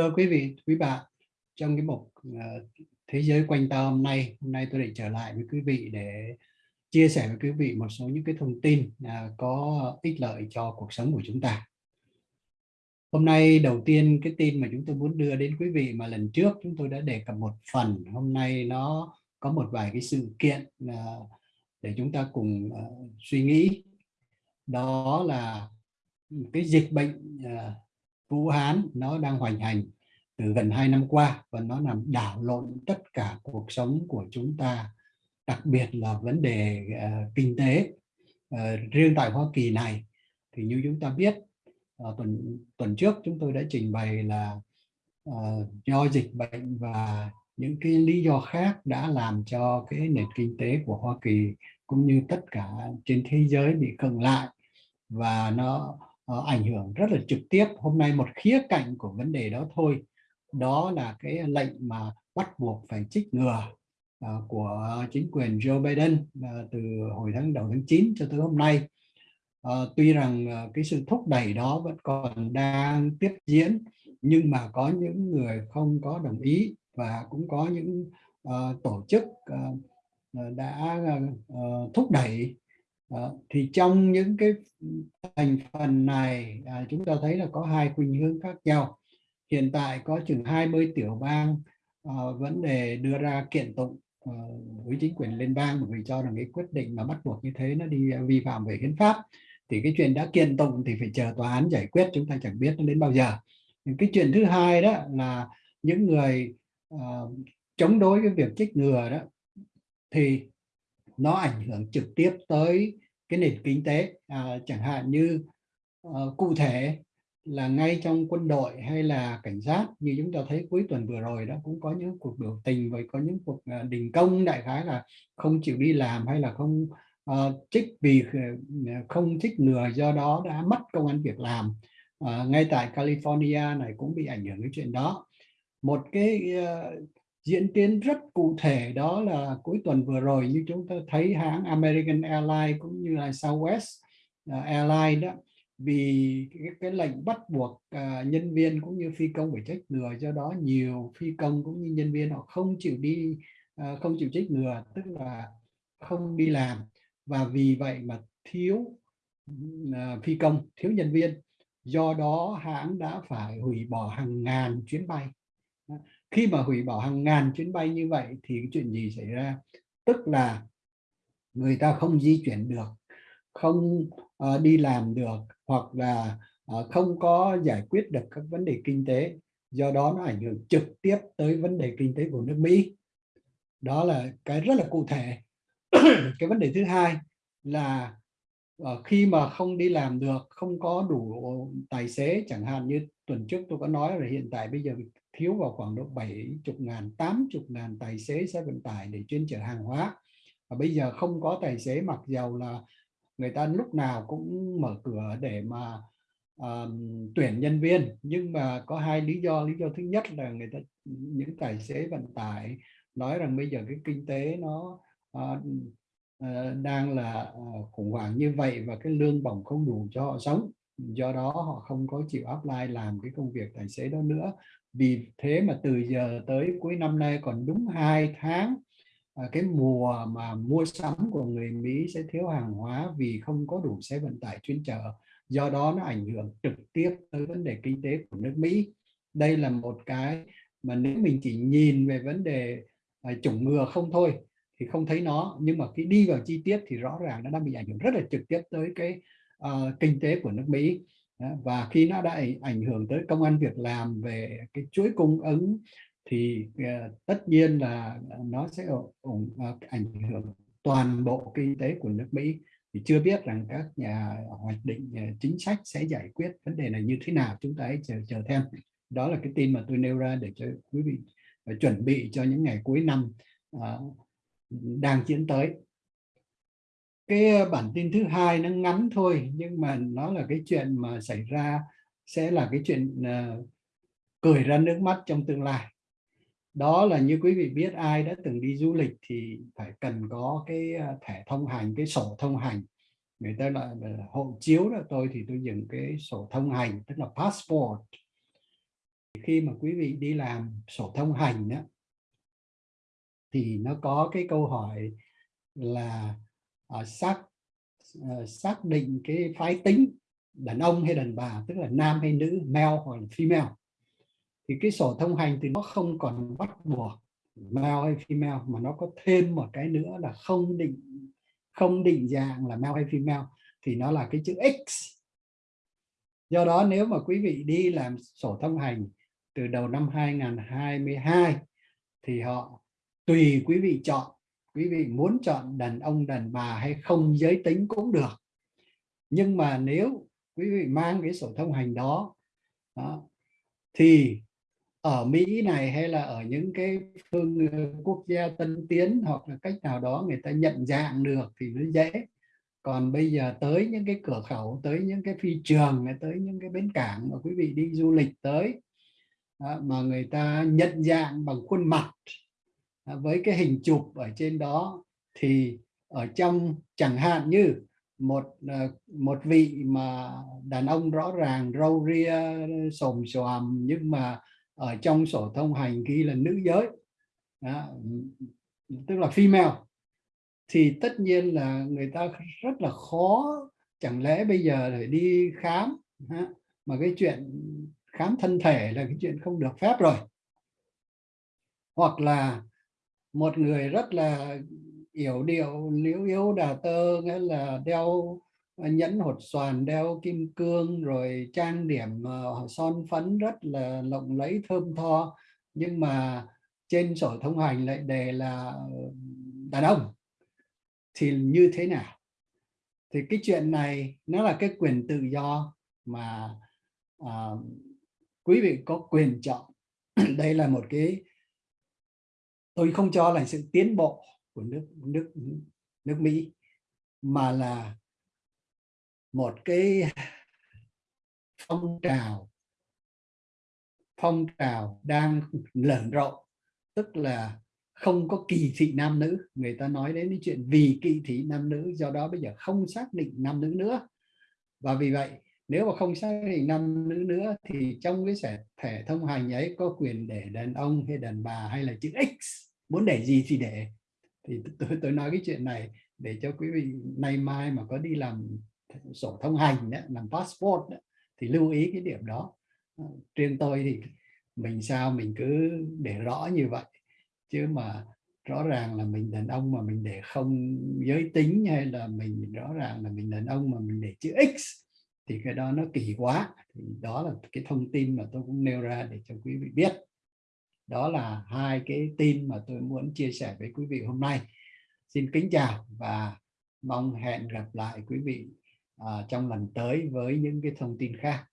Thưa quý vị, quý bạn, trong cái mục ờ, Thế giới quanh ta hôm nay, hôm nay tôi định trở lại với quý vị để chia sẻ với quý vị một số những cái thông tin à, có ích lợi cho cuộc sống của chúng ta. Hôm nay đầu tiên cái tin mà chúng tôi muốn đưa đến quý vị mà lần trước chúng tôi đã đề cập một phần, hôm nay nó có một vài cái sự kiện à, để chúng ta cùng ờ, suy nghĩ. Đó là cái dịch bệnh à, Vũ Hán nó đang hoành hành từ gần hai năm qua và nó làm đảo lộn tất cả cuộc sống của chúng ta đặc biệt là vấn đề uh, kinh tế uh, riêng tại Hoa Kỳ này. Thì như chúng ta biết uh, tuần tuần trước chúng tôi đã trình bày là uh, do dịch bệnh và những cái lý do khác đã làm cho cái nền kinh tế của Hoa Kỳ cũng như tất cả trên thế giới bị khựng lại và nó uh, ảnh hưởng rất là trực tiếp. Hôm nay một khía cạnh của vấn đề đó thôi đó là cái lệnh mà bắt buộc phải trích ngừa uh, của chính quyền Joe Biden uh, từ hồi tháng đầu tháng 9 cho tới hôm nay. Uh, tuy rằng uh, cái sự thúc đẩy đó vẫn còn đang tiếp diễn nhưng mà có những người không có đồng ý và cũng có những uh, tổ chức uh, đã uh, thúc đẩy. Thì trong những cái thành phần này à, chúng ta thấy là có hai khuynh hướng khác nhau hiện tại có chừng 20 tiểu bang uh, vấn đề đưa ra kiện tụng uh, với chính quyền liên bang bởi vì cho rằng cái quyết định mà bắt buộc như thế nó đi ờ, vi phạm về hiến pháp. Thì cái chuyện đã kiện tụng thì phải chờ tòa án giải quyết chúng ta chẳng biết nó đến bao giờ. Nhưng cái chuyện thứ hai đó là những người uh, chống đối cái việc trích ngừa đó thì nó ảnh hưởng trực tiếp tới cái nền kinh tế. À, chẳng hạn như uh, cụ thể là ngay trong quân đội hay là cảnh sát như chúng ta thấy cuối tuần vừa rồi đó cũng có những cuộc biểu tình và có những cuộc ờ, đình công đại khái là không chịu đi làm hay là không ờ, uh, trích vì ờ, không trích ngừa do đó đã mất công ăn việc làm. Uh, ngay tại California này cũng bị ảnh hưởng cái chuyện đó. Một cái uh, diễn tiến rất cụ thể đó là cuối tuần vừa rồi như chúng ta thấy hãng American Airlines cũng như là Southwest uh, Airlines đó vì cái, cái lệnh bắt buộc uh, nhân viên cũng như phi công phải trách ngừa do đó nhiều phi công cũng như nhân viên họ không chịu đi uh, không chịu trách ngừa tức là không đi làm. Và vì vậy mà thiếu uh, phi công thiếu nhân viên. Do đó hãng đã phải hủy bỏ hàng ngàn chuyến bay. Khi mà hủy bỏ hàng ngàn chuyến bay như vậy thì cái chuyện gì xảy ra? Tức là người ta không di chuyển được không uh, đi làm được hoặc là ờ, không có giải quyết được các vấn đề kinh tế, do đó nó ảnh hưởng trực tiếp tới vấn đề kinh tế của nước Mỹ. Đó là cái rất là cụ thể. Cái vấn đề thứ hai là ờ, khi mà không đi làm được, không có đủ tài xế, chẳng hạn như tuần trước tôi có nói là hiện tại bây giờ thiếu vào khoảng độ 70 ngàn 80 ngàn tài xế xe vận tải để chuyên chở hàng hóa. Và bây giờ không có tài xế, mặc dầu là người ta lúc nào cũng mở cửa để mà um, tuyển nhân viên. Nhưng mà có hai lý do. Lý do thứ nhất là người ta những tài xế vận tải nói rằng bây giờ cái kinh tế nó uh, uh, đang là uh, khủng hoảng như vậy và cái lương bổng không đủ cho họ sống. Do đó họ không có chịu apply làm cái công việc tài xế đó nữa. Vì thế mà từ giờ tới cuối năm nay còn đúng hai tháng Ờ, cái mùa mà mua sắm của người Mỹ sẽ thiếu hàng hóa vì không có đủ xe vận tải chuyên chở. Do đó nó ảnh hưởng trực tiếp tới vấn đề kinh tế của nước Mỹ. Đây là một cái mà nếu mình chỉ nhìn về vấn đề ờ, chủng ngừa không thôi thì không thấy nó. Nhưng mà khi đi vào chi tiết thì rõ ràng nó đang bị ảnh hưởng rất là trực tiếp tới cái uh, kinh tế của nước Mỹ. Và khi nó đã ảnh hưởng tới công an việc làm về cái chuỗi cung ứng thì uh, tất nhiên là nó sẽ ủng uh, ờ, ảnh hưởng toàn bộ kinh tế của nước Mỹ. Thì chưa biết rằng các nhà hoạch định ờ, chính sách sẽ giải quyết vấn đề này như thế nào chúng ta hãy chờ chờ thêm. Đó là cái tin mà tôi nêu ra để cho quý vị chuẩn bị cho những ngày cuối năm uh, đang diễn tới. Cái bản tin thứ hai nó ngắn thôi nhưng mà nó là cái chuyện mà xảy ra sẽ là cái chuyện uh, cười ra nước mắt trong tương lai đó là như quý vị biết ai đã từng đi du lịch thì phải cần có cái à, thẻ thông hành cái sổ thông hành. Người ta gọi là hộ chiếu đó tôi thì tôi dùng cái sổ thông hành tức là passport. Khi mà quý vị đi làm sổ thông hành đó, thì nó có cái câu hỏi là uh, xác uh, xác định cái phái tính đàn ông hay đàn bà tức là nam hay nữ male hoặc là female thì cái sổ thông hành thì nó không còn bắt buộc male hay female mà nó có thêm một cái nữa là không định không định dạng là male hay female thì nó là cái chữ X. Do đó nếu mà quý vị đi làm sổ thông hành từ đầu năm 2022 thì họ tùy quý vị chọn quý vị muốn chọn đàn ông đàn bà hay không giới tính cũng được. Nhưng mà nếu quý vị mang cái sổ thông hành đó, đó thì ở Mỹ này hay là ở những cái phương ờ, quốc gia tân tiến hoặc là cách nào đó người ta nhận dạng được thì nó dễ. Còn bây giờ tới những cái cửa khẩu, tới những cái phi trường tới những cái bến cảng mà quý vị đi du lịch tới mà người ta nhận dạng bằng khuôn mặt với cái hình chụp ở trên đó, thì ở trong chẳng hạn như một ờ, một vị mà đàn ông rõ ràng, râu ria sồm xoàm, nhưng mà ở trong sổ thông hành ghi là nữ giới. Đó, tức là female. Thì tất nhiên là người ta rất là khó chẳng lẽ bây giờ phải đi khám mà cái chuyện khám thân thể là cái chuyện không được phép rồi. Hoặc là một người rất là yểu điệu liễu yếu đà tơ nghĩa là đeo Ờ, nhẫn hột xoàn đeo kim cương rồi trang điểm ờ, son phấn rất là lộng lẫy thơm tho. Nhưng mà trên sổ thông hành lại đề là ờ, đàn ông. Thì như thế nào? Thì cái chuyện này nó là cái quyền tự do mà à, quý vị có quyền chọn. Đây là một cái tôi không cho là sự tiến bộ của nước nước nước Mỹ mà là một cái phong trào phong trào đang lởn rộng tức là không có kỳ thị nam nữ. Người ta nói đến cái chuyện vì kỳ thị nam nữ, do đó bây giờ không xác định nam nữ nữa. Và vì vậy, nếu mà không xác định nam nữ nữa thì trong cái thẻ thông hành ấy có quyền để đàn ông hay đàn bà hay là chữ X muốn để gì thì để. Thì tôi tôi nói cái chuyện này để cho quý vị nay mai mà có đi làm sổ thông hành đó, làm passport đó, thì lưu ý cái điểm đó. Ờ, riêng tôi thì mình sao mình cứ để rõ như vậy. Chứ mà rõ ràng là mình đàn ông mà mình để không giới tính hay là mình rõ ràng là mình đàn ông mà mình để chữ X thì cái đó nó kỳ quá. Thì đó là cái thông tin mà tôi cũng nêu ra để cho quý vị biết. Đó là hai cái tin mà tôi muốn chia sẻ với quý vị hôm nay. Xin kính chào và mong hẹn gặp lại quý vị À, trong lần tới với những cái thông tin khác.